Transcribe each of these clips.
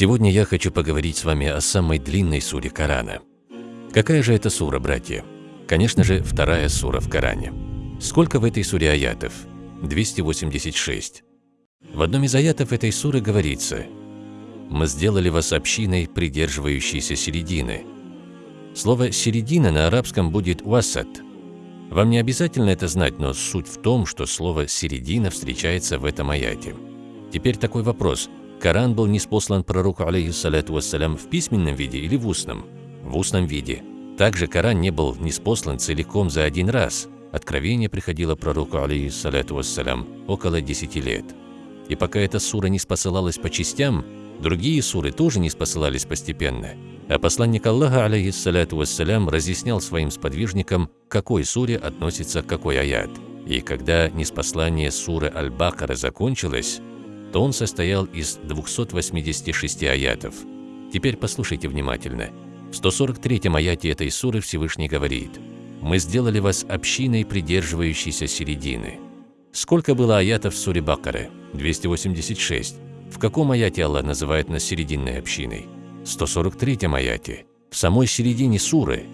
Сегодня я хочу поговорить с вами о самой длинной суре Корана. Какая же это сура, братья? Конечно же, вторая сура в Коране. Сколько в этой суре аятов? 286. В одном из аятов этой суры говорится «Мы сделали вас общиной, придерживающейся середины». Слово «середина» на арабском будет «васат». Вам не обязательно это знать, но суть в том, что слово «середина» встречается в этом аяте. Теперь такой вопрос. Коран был неспослан пророку, алейхиссалату вассалям, в письменном виде или в устном? В устном виде. Также Коран не был неспослан целиком за один раз. Откровение приходило пророку, алейхиссалату вассалям, около 10 лет. И пока эта сура не спосылалась по частям, другие суры тоже не спосылались постепенно. А посланник Аллаха, алейхиссалату вассалям, разъяснял своим сподвижникам, к какой суре относится какой аят. И когда неспослание суры Аль-Бакара закончилось, то он состоял из 286 аятов. Теперь послушайте внимательно. В 143 аяте этой суры Всевышний говорит «Мы сделали вас общиной, придерживающейся середины». Сколько было аятов в суре Бакары? 286. В каком аяте Аллах называет нас серединной общиной? 143 аяте. В самой середине суры.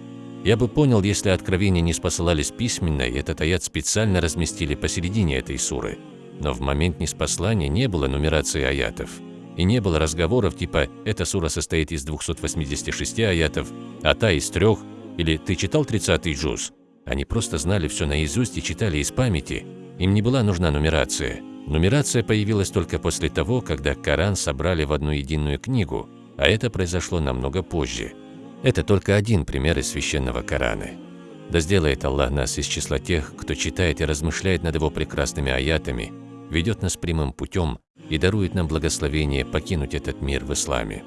Я бы понял, если откровения не спосылались письменно, и этот аят специально разместили посередине этой суры. Но в момент неспослания не было нумерации аятов. И не было разговоров типа «эта сура состоит из 286 аятов, а та из трех» или «ты читал 30-й джуз». Они просто знали все наизусть и читали из памяти. Им не была нужна нумерация. Нумерация появилась только после того, когда Коран собрали в одну единую книгу, а это произошло намного позже. Это только один пример из священного Корана. Да сделает Аллах нас из числа тех, кто читает и размышляет над его прекрасными аятами, ведет нас прямым путем и дарует нам благословение покинуть этот мир в исламе.